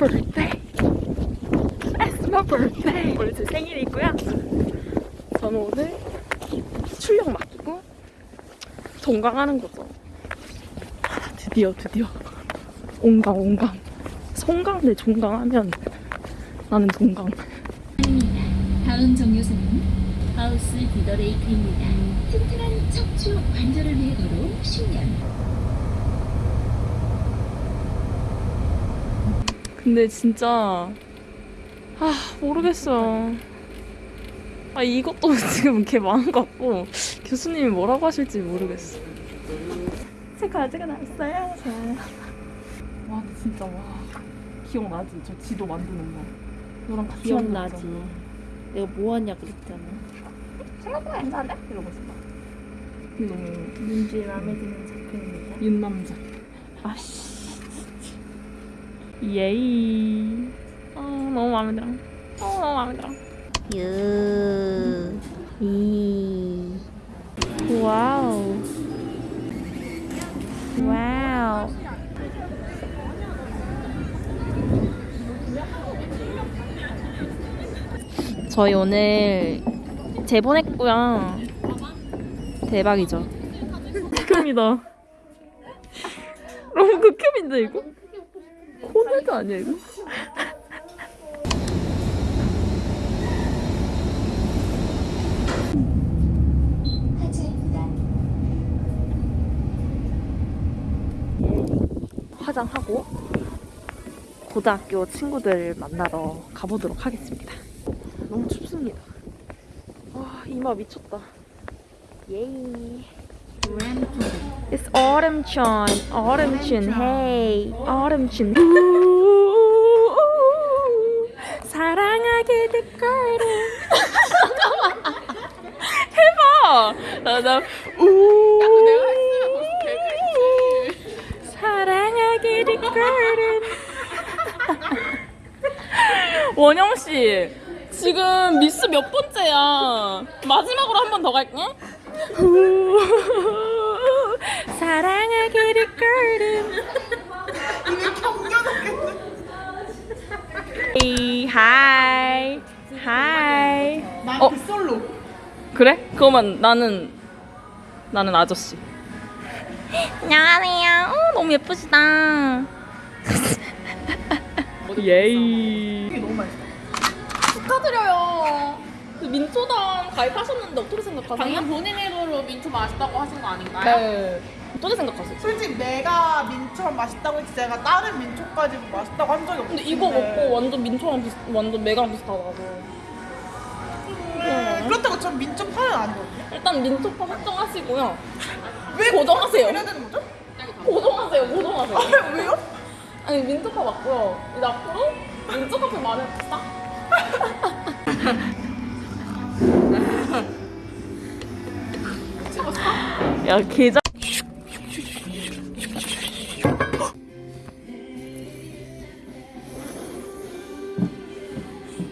birthday. It's my birthday. 오늘 제 생일이고요. 저는 오늘 출력 맡기고 종강하는 거죠. 아, 드디어 드디어 온강 온강. 송강 대 종강 하면 나는 종강. 다음 정류소는 하우스 디더레이크입니다. 튼튼한 척추 관절을 위해 걸어온 10년. 근데 진짜 아 모르겠어요. 아 이것도 지금 이렇게 많은 것 같고 교수님이 뭐라고 하실지 모르겠어. 제 과제가 나왔어요. 자. 와 진짜 와 기억나지? 저 지도 만드는 거. 너랑 같이 기억나지. 만들었잖아. 내가 뭐 하냐 그랬잖아. 생각보다 괜찮은데? 이러고 있어. 근데 너무 민주의 마음에 드는 작품입니다. 윤남자. 아씨. 예이. 아 너무 마음에 들어. 어 너무 마음에 들어. 유, 이, 와우. 와우. 저희 오늘 재본했고요. 대박이죠. 극혐이다. 너무 극혐인데 이거? 코네도 아니야 이거? 화장하고 고등학교 친구들 만나러 가보도록 하겠습니다. 너무 춥습니다. 와 이마 미쳤다. 예이. It's autumn chun, autumn chun, hey, autumn chun. 우우우우. 사랑하게 될 거를. 해봐. 나나 우. 사랑하게 될 거를. 원영 씨, 지금 미스 몇 번째야? 마지막으로 한 번 더 갈게. 될 거를. Hey, hi, hi. 난 어. 빗솔로 그래? 그러면 나는 나는 아저씨. 안녕하세요. 어, 너무 예쁘시다. 예이. 이게 너무 맛있어 축하드려요. 그 민초당 가입하셨는데 어떻게 생각하세요? 방금 본인 입으로 민초 맛있다고 하신 거 아닌가요? 네. 어떻게 생각하세요? 솔직히 내가 민초만 맛있다고 했지 내가 다른 민초까지 맛있다고 한 적이 없어 근데 이거 먹고 완전 민초랑 비슷, 완전 메가랑 비슷하다고. 네. 그렇다고 전 민초 파는 아니거든요 일단 민초파 확정하시고요. 왜 고정하세요. 이래야 되는 거죠? 고정하세요, 고정하세요. 아, 왜요? 아니 민초파 맞고요. 이제 앞으로 민초 카페 마련합시다. 야 게장